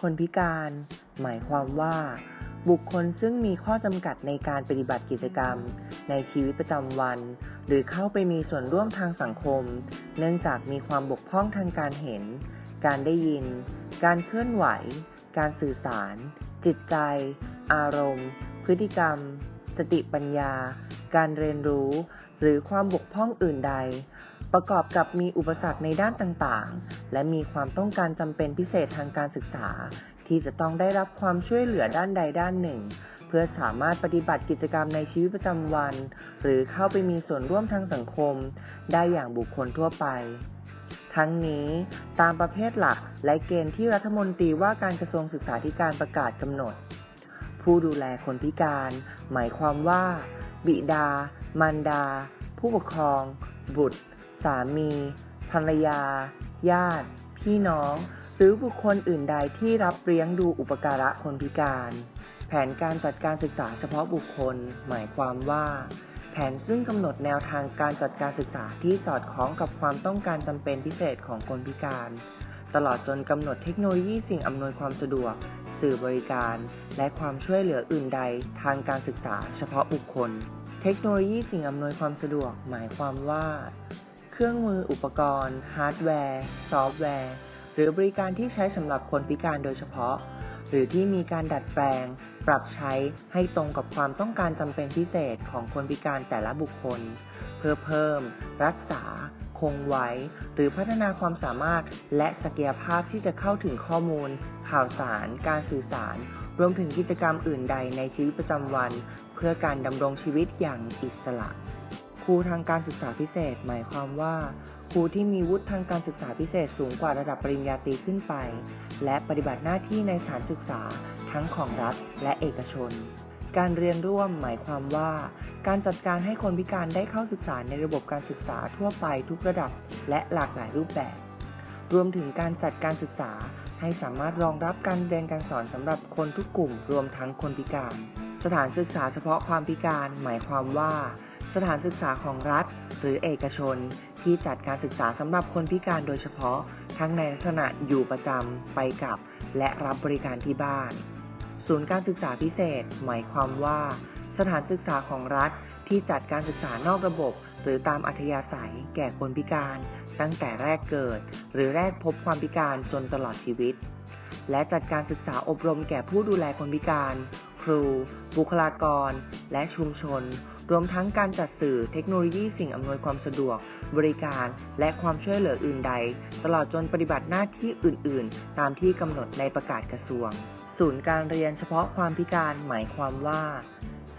คนพิการ หมายความว่า บุคคลซึ่งมีข้อจำกัดในการปฏิบัติกิจกรรม ในชีวิตประจำวัน หรือเข้าไปมีส่วนร่วมทางสังคม เนื่องจากมีความบกพร่องทางการเห็น การได้ยิน การเคลื่อนไหว การสื่อสาร จิตใจ อารมณ์ พฤติกรรม สติปัญญา การเรียนรู้ หรือความบกพร่องอื่นใด ประกอบกับมีอุปสรรคในด้านต่างๆ และมีความต้องการจำเป็นพิเศษทางการศึกษา ที่จะต้องได้รับความช่วยเหลือด้านใดด้านหนึ่ง เพื่อสามารถปฏิบัติกิจกรรมในชีวิตประจำวัน หรือเข้าไปมีส่วนร่วมทางสังคม ได้อย่างบุคคลทั่วไป ทั้งนี้ตามประเภทหลักและเกณฑ์ที่รัฐมนตรีว่าการกระทรวงศึกษาธิการประกาศกำหนด ผู้ดูแลคนพิการ หมายความว่า บิดา มารดา ผู้ปกครอง บุตร สามี ภรรยา ญาติ พี่น้อง หรือบุคคลอื่นใดที่รับเลี้ยงดูอุปการะคนพิการ แผนการจัดการศึกษาเฉพาะบุคคล หมายความว่า แผนซึ่งกำหนดแนวทางการจัดการศึกษาที่สอดคล้องกับความต้องการจำเป็นพิเศษของคนพิการ ตลอดจนกำหนดเทคโนโลยีสิ่งอำนวยความสะดวก สื่อบริการ และความช่วยเหลืออื่นใดทางการศึกษาเฉพาะบุคคลเทคโนโลยีสิ่งอำนวยความสะดวกหมายความว่า เครื่องมืออุปกรณ์ ฮาร์ดแวร์ ซอฟต์แวร์ หรือบริการที่ใช้สำหรับคนพิการโดยเฉพาะ หรือที่มีการดัดแปลง ปรับใช้ให้ตรงกับความต้องการจำเป็นพิเศษของคนพิการแต่ละบุคคล เพื่อเพิ่ม รักษา คงไว้ หรือพัฒนาความสามารถและศักยภาพที่จะเข้าถึงข้อมูล ข่าวสาร การสื่อสาร รวมถึงกิจกรรมอื่นใดในชีวิตประจำวัน เพื่อการดำรงชีวิตอย่างอิสระ รูทางการศึกษาพิเศษ หมายความว่า ครูที่มีวุฒิทางการศึกษาพิเศษสูงกว่าระดับปริญญาตรีขึ้นไป และปฏิบัติหน้าที่ในสถานศึกษาทั้งของรัฐและเอกชน การเรียนร่วมหมายความว่า การจัดการให้คนพิการได้เข้าศึกษาในระบบการศึกษาทั่วไปทุกระดับและหลากหลายรูปแบบ รวมถึงการจัดการศึกษาให้สามารถรองรับการเรียนการสอนสำหรับคนทุกกลุ่ม รวมทั้งคนพิการ สถานศึกษาเฉพาะความพิการ หมายความว่า สถานศึกษาของรัฐ หรือเอกชน ที่จัดการศึกษาสำหรับคนพิการโดยเฉพาะ ทั้งในลักษณะอยู่ประจำไปกับ และรับบริการที่บ้าน ศูนย์การศึกษาพิเศษ หมายความว่า สถานศึกษาของรัฐที่จัดการศึกษานอกระบบ หรือตามอัธยาศัย แก่คนพิการ ตั้งแต่แรกเกิด หรือแรกพบความพิการจนตลอดชีวิต และจัดการศึกษาอบรมแก่ผู้ดูแลคนพิการ ครู บุคลากร และชุมชน รวมทั้งการจัดสื่อเทคโนโลยีสิ่งอำนวยความสะดวก บริการ และความช่วยเหลืออื่นใด ตลอดจนปฏิบัติหน้าที่อื่น ๆ ตามที่กำหนดในประกาศกระทรวง ศูนย์การเรียนเฉพาะความพิการหมายความว่า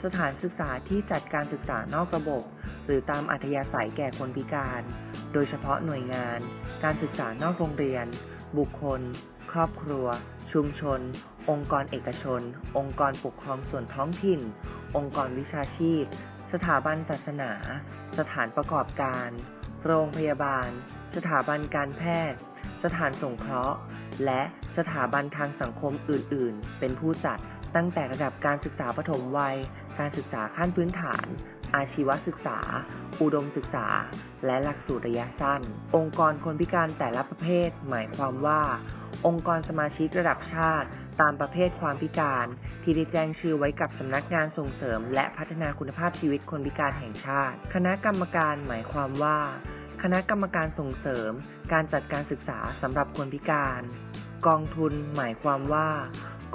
สถานศึกษาที่จัดการศึกษานอกระบบ หรือตามอัธยาศัยแก่คนพิการ โดยเฉพาะหน่วยงาน การศึกษานอกโรงเรียน บุคคล ครอบครัว ชุมชนองค์กรเอกชน องค์กรปกครองส่วนท้องถิ่น องค์กรวิชาชีพ สถาบันศาสนา สถานประกอบการ โรงพยาบาล สถาบันการแพทย์ สถานสงเคราะห์ และสถาบันทางสังคมอื่น ๆ เป็นผู้จัดตั้งแต่ระดับการศึกษาปฐมวัย การศึกษาขั้นพื้นฐาน อาชีวศึกษา อุดมศึกษา และหลักสูตรระยะสั้น องค์กรคนพิการแต่ละประเภท หมายความว่า องค์กรสมาชิกระดับชาติ ตามประเภทความพิการ ที่ได้แจ้งชื่อไว้กับสำนักงานส่งเสริม และพัฒนาคุณภาพชีวิตคนพิการแห่งชาติ คณะกรรมการหมายความว่า คณะกรรมการส่งเสริม การจัดการศึกษาสำหรับคนพิการ กองทุนหมายความว่า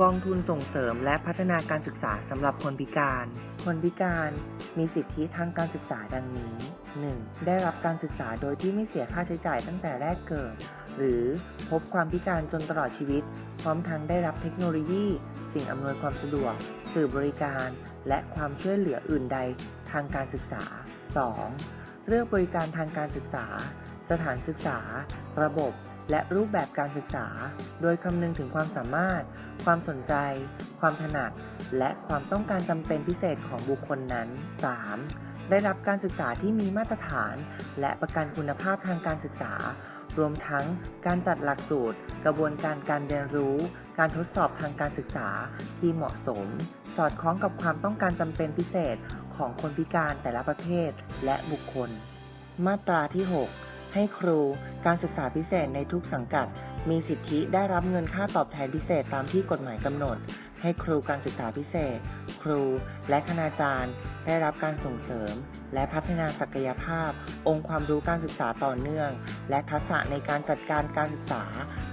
กองทุนส่งเสริมและพัฒนาการศึกษาสำหรับคนพิการ คนพิการมีสิทธิทางการศึกษาดังนี้ 1. ได้รับการศึกษาโดยที่ไม่เสียค่าใช้จ่ายตั้งแต่แรกเกิด หรือพบความพิการจนตลอดชีวิต พร้อมทั้งได้รับเทคโนโลยี สิ่งอำนวยความสะดวก สื่อบริการ และความช่วยเหลืออื่นใดทางการศึกษา 2. เลือกบริการทางการศึกษา สถานศึกษา ระบบ และรูปแบบการศึกษา โดยคำนึงถึงความสามารถ ความสนใจ ความถนัด และความต้องการจำเป็นพิเศษของบุคคลนั้น 3. ได้รับการศึกษาที่มีมาตรฐาน และประกันคุณภาพทางการศึกษา รวมทั้งการจัดหลักสูตร กระบวนการการเรียนรู้ การทดสอบทางการศึกษาที่เหมาะสม สอดคล้องกับความต้องการจำเป็นพิเศษของคนพิการแต่ละประเภทและบุคคล มาตราที่ 6 ให้ครูการศึกษาพิเศษในทุกสังกัด มีสิทธิได้รับเงินค่าตอบแทนพิเศษตามที่กฎหมายกำหนด ให้ครูการศึกษาพิเศษ ครูและคณาจารย์ได้รับการส่งเสริม และพัฒนาศักยภาพ องค์ความรู้การศึกษาต่อเนื่อง และทักษะในการจัดการการศึกษา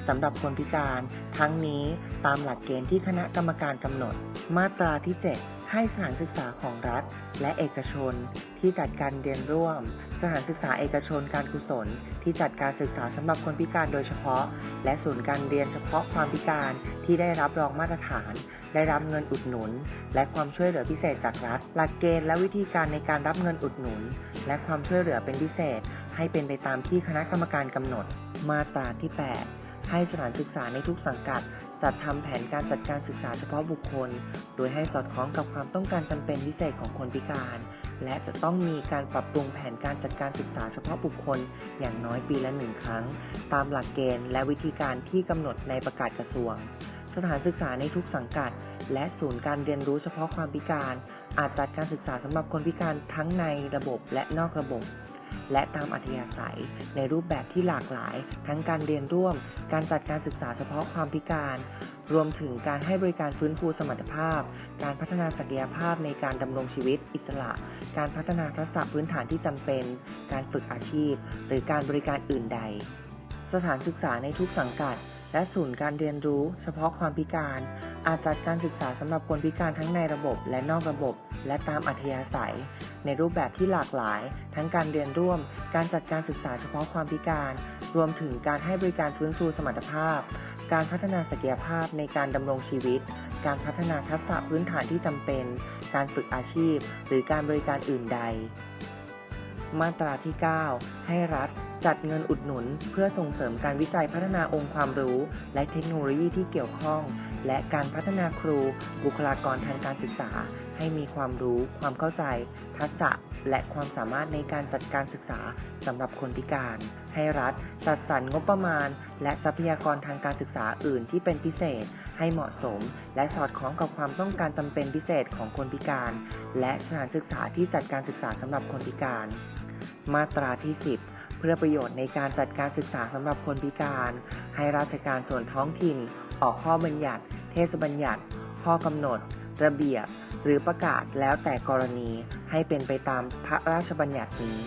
สำหรับคนพิการ ทั้งนี้ตามหลักเกณฑ์ที่คณะกรรมการกำหนด มาตราที่ 7 ให้สถานศึกษาของรัฐ และเอกชน ที่จัดการเรียนร่วม สถานศึกษาเอกชนการกุศล ที่จัดการศึกษาสำหรับคนพิการโดยเฉพาะ และศูนย์การเรียนเฉพาะความพิการที่ได้รับรองมาตรฐาน ได้รับเงินอุดหนุน และความช่วยเหลือพิเศษจากรัฐ หลักเกณฑ์และวิธีการในการรับเงินอุดหนุน และความช่วยเหลือเป็นพิเศษ ให้เป็นไปตามที่คณะกรรมการกำหนด มาตราที่ 8 ให้สถานศึกษาในทุกสังกัดจัดทำแผนการจัดการศึกษาเฉพาะบุคคล โดยให้สอดคล้องกับความต้องการจำเป็นพิเศษของคนพิการ และจะต้องมีการปรับปรุงแผนการจัดการศึกษาเฉพาะบุคคล อย่างน้อยปีละหนึ่งครั้ง ตามหลักเกณฑ์และวิธีการที่กำหนดในประกาศกระทรวง สถานศึกษาในทุกสังกัด และศูนย์การเรียนรู้เฉพาะความพิการ อาจจัดการศึกษาสำหรับคนพิการทั้งในระบบและนอกระบบ และตามอัธยาศัย ในรูปแบบที่หลากหลาย ทั้งการเรียนร่วม การจัดการศึกษาเฉพาะความพิการ รวมถึงการให้บริการฟื้นฟูสมรรถภาพ การพัฒนาศักยภาพในการดำรงชีวิตอิสระ การพัฒนาทักษะพื้นฐานที่จำเป็น การฝึกอาชีพ หรือการบริการอื่นใด สถานศึกษาในทุกสังกัด และศูนย์การเรียนรู้ เฉพาะความพิการ อาจจัดการศึกษาสำหรับคนพิการทั้งในระบบและนอกระบบ และตามอัธยาศัย ในรูปแบบที่หลากหลาย ทั้งการเรียนร่วม การจัดการศึกษาเฉพาะความพิการ รวมถึงการให้บริการฟื้นฟูสมรรถภาพ การพัฒนาศักยภาพในการดำรงชีวิต การพัฒนาทักษะพื้นฐานที่จำเป็น การฝึกอาชีพ หรือการบริการอื่นใด มาตราที่ 9 ให้รัฐ จัดเงินอุดหนุน เพื่อส่งเสริมการวิจัยพัฒนาองค์ความรู้ และเทคโนโลยีที่เกี่ยวข้อง และการพัฒนาครู บุคลากรทางการศึกษา ให้มีความรู้ ความเข้าใจ ทักษะ และความสามารถในการจัดการศึกษาสำหรับคนพิการ ให้รัฐ จัดสรรงบประมาณ และทรัพยากรทางการศึกษาอื่นที่เป็นพิเศษ ให้เหมาะสม และสอดคล้องกับความต้องการจำเป็นพิเศษของคนพิการ และสถานศึกษาที่จัดการศึกษาสำหรับคนพิการ มาตราที่ 10 เพื่อประโยชน์ในการจัดการศึกษาสำหรับคนพิการ ให้ราชการส่วนท้องถิ่น ออกข้อบัญญัติ เทศบัญญัติ ข้อกำหนด ระเบียบ หรือประกาศแล้วแต่กรณีให้เป็นไปตามพระราชบัญญัตินี้